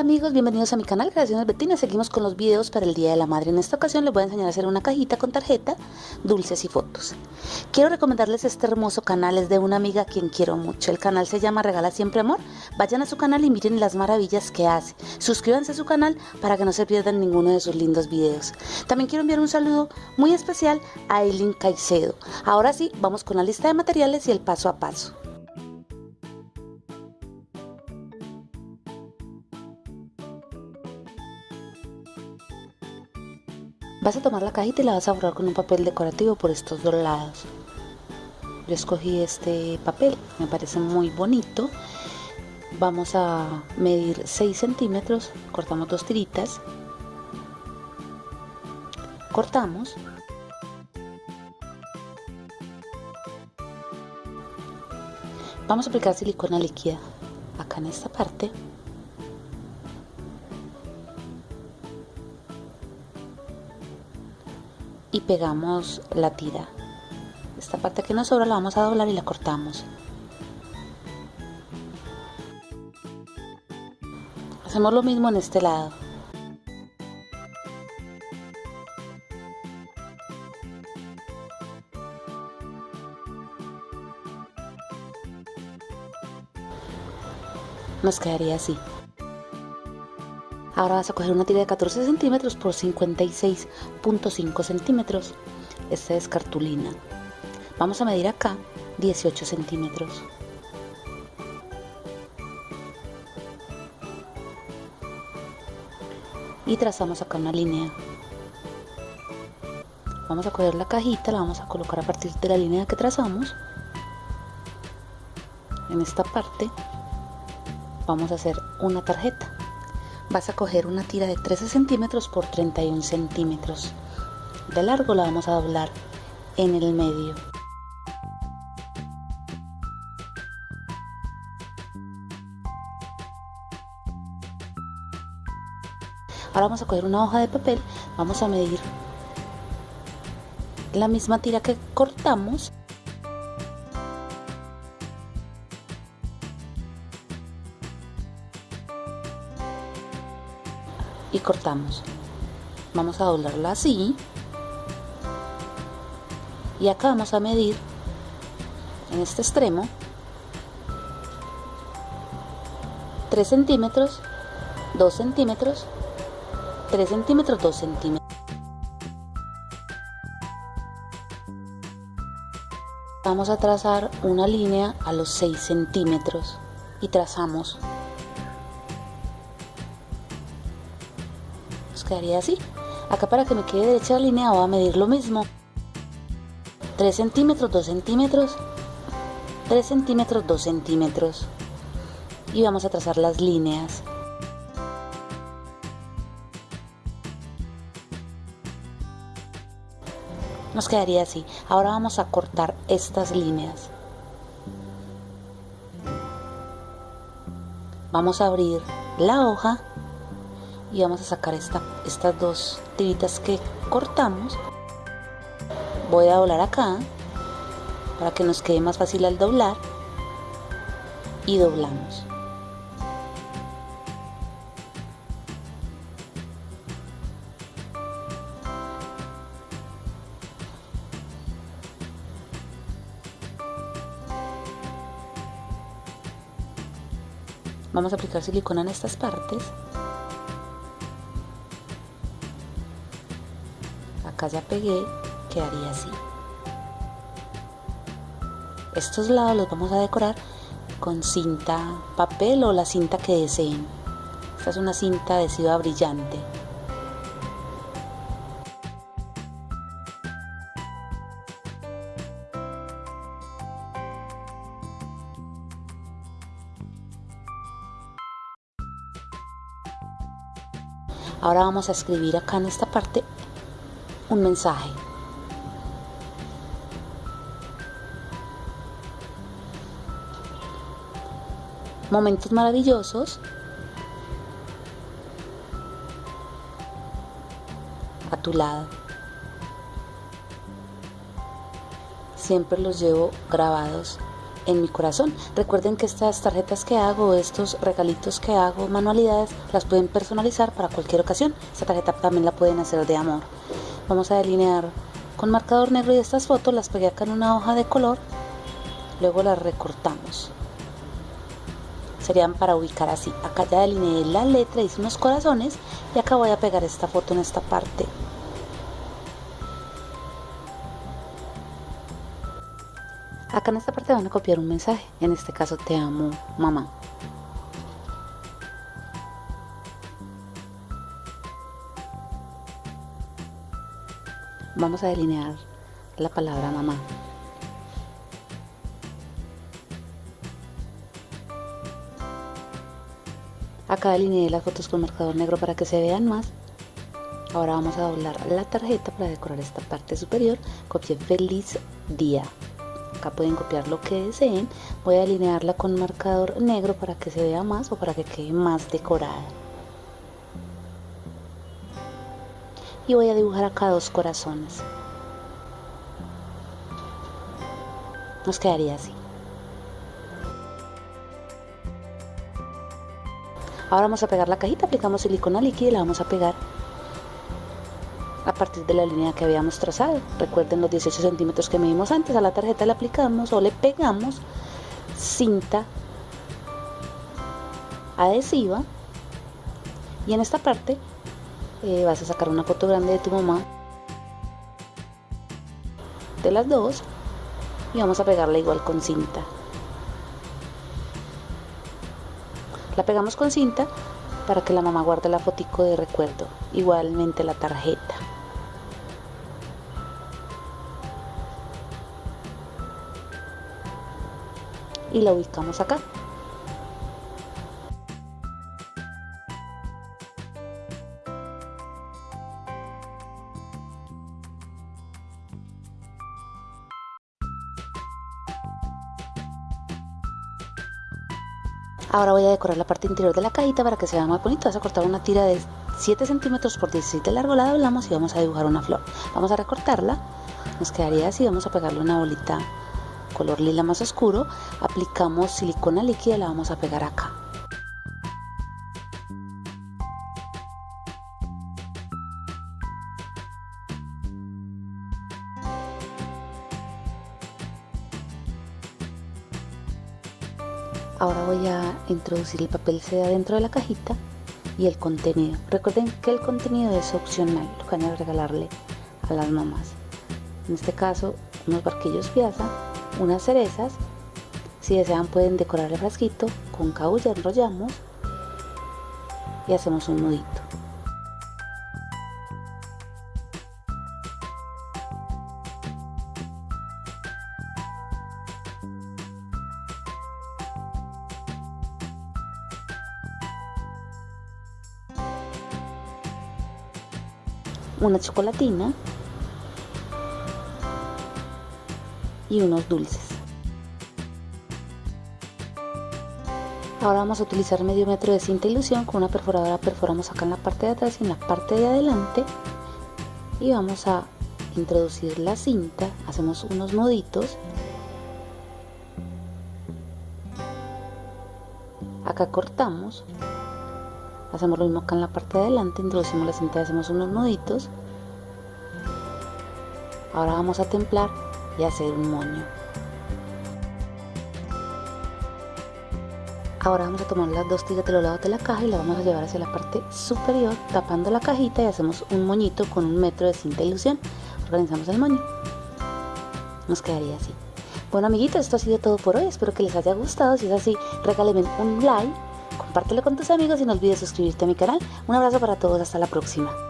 Hola, ¿qué tal amigos? Bienvenidos a mi canal Creaciones Betina. Seguimos con los videos para el Día de la Madre. En esta ocasión les voy a enseñar a hacer una cajita con tarjeta, dulces y fotos. Quiero recomendarles este hermoso canal, es de una amiga a quien quiero mucho. El canal se llama Regala Siempre Amor. Vayan a su canal y miren las maravillas que hace. Suscríbanse a su canal para que no se pierdan ninguno de sus lindos videos. También quiero enviar un saludo muy especial a Eileen Caicedo. Ahora sí, vamos con la lista de materiales y el paso a paso. Vas a tomar la cajita y la vas a borrar con un papel decorativo por estos dos lados. Yo escogí este papel, me parece muy bonito. Vamos a medir 6 centímetros, cortamos dos tiritas. Cortamos. Vamos a aplicar silicona líquida acá en esta parte. Y pegamos la tira. Esta parte que nos sobra la vamos a doblar y la cortamos. Hacemos lo mismo en este lado. Nos quedaría así Ahora vas a coger una tira de 14 centímetros por 56.5 centímetros. Esta es cartulina. Vamos a medir acá 18 centímetros. Y trazamos acá una línea. Vamos a coger la cajita, la vamos a colocar a partir de la línea que trazamos. En esta parte vamos a hacer una tarjeta vas a coger una tira de 13 centímetros por 31 centímetros. De largo la vamos a doblar en el medio. Ahora vamos a coger una hoja de papel vamos a medir la misma tira que cortamos y cortamos. Vamos a doblarla así. Y acá vamos a medir en este extremo 3 centímetros 2 centímetros 3 centímetros 2 centímetros. Vamos a trazar una línea a los 6 centímetros y trazamos quedaría así. Acá para que me quede derecha la línea voy a medir lo mismo. 3 centímetros 2 centímetros. 3 centímetros 2 centímetros. Y vamos a trazar las líneas. Nos quedaría así. Ahora vamos a cortar estas líneas. Vamos a abrir la hoja y vamos a sacar esta, estas dos tiritas que cortamos. Voy a doblar acá para que nos quede más fácil al doblar y doblamos. Vamos a aplicar silicona en estas partes acá ya pegué quedaría así. Estos lados los vamos a decorar con cinta papel o la cinta que deseen. Esta es una cinta adhesiva brillante. Ahora vamos a escribir acá en esta parte un mensaje. Momentos maravillosos. A tu lado. Siempre los llevo grabados en mi corazón. Recuerden que estas tarjetas que hago, estos regalitos que hago, manualidades, las pueden personalizar para cualquier ocasión. Esta tarjeta también la pueden hacer de amor. Vamos a delinear con marcador negro y estas fotos las pegué acá en una hoja de color. Luego las recortamos. Serían para ubicar así. Acá ya delineé la letra, hice unos corazones y acá voy a pegar esta foto en esta parte. Acá en esta parte van a copiar un mensaje, en este caso te amo mamá. Vamos a delinear la palabra mamá. Acá delineé las fotos con marcador negro para que se vean más. Ahora vamos a doblar la tarjeta para decorar esta parte superior. Copié feliz día. Acá pueden copiar lo que deseen. Voy a alinearla con marcador negro para que se vea más o para que quede más decorada. Y voy a dibujar acá dos corazones. Nos quedaría así. Ahora vamos a pegar la cajita, aplicamos silicona líquida y la vamos a pegar a partir de la línea que habíamos trazado. Recuerden los 18 centímetros que medimos antes, a la tarjeta le aplicamos o le pegamos cinta adhesiva y en esta parte vas a sacar una foto grande de tu mamá de las dos y vamos a pegarla igual con cinta La pegamos con cinta para que la mamá guarde la fotico de recuerdo, igualmente la tarjeta. Y la ubicamos acá. Ahora voy a decorar la parte interior de la cajita para que se vea más bonito. Vas a cortar una tira de 7 centímetros por 16 de largo, la doblamos y vamos a dibujar una flor. Vamos a recortarla, nos quedaría así, vamos a pegarle una bolita color lila más oscuro. Aplicamos silicona líquida y la vamos a pegar acá. Ahora voy a introducir el papel seda dentro de la cajita y el contenido. Recuerden que el contenido es opcional, lo que van a regalarle a las mamás. En este caso, unos barquillos piazza, unas cerezas. Si desean pueden decorar el frasquito con caulla, enrollamos y hacemos un nudito. Una chocolatina y unos dulces. Ahora vamos a utilizar medio metro de cinta ilusión con una perforadora. Perforamos acá en la parte de atrás y en la parte de adelante. Y vamos a introducir la cinta, hacemos unos nuditos. Acá cortamos hacemos lo mismo acá en la parte de adelante introducimos la cinta hacemos unos nuditos. Ahora vamos a templar y hacer un moño. Ahora vamos a tomar las dos tiras de los lados de la caja y la vamos a llevar hacia la parte superior tapando la cajita y hacemos un moñito con un metro de cinta ilusión. Organizamos el moño. Nos quedaría así. Bueno amiguitos esto ha sido todo por hoy. Espero que les haya gustado. Si es así regálenme un like compártelo con tus amigos y no olvides suscribirte a mi canal. Un abrazo para todos, hasta la próxima.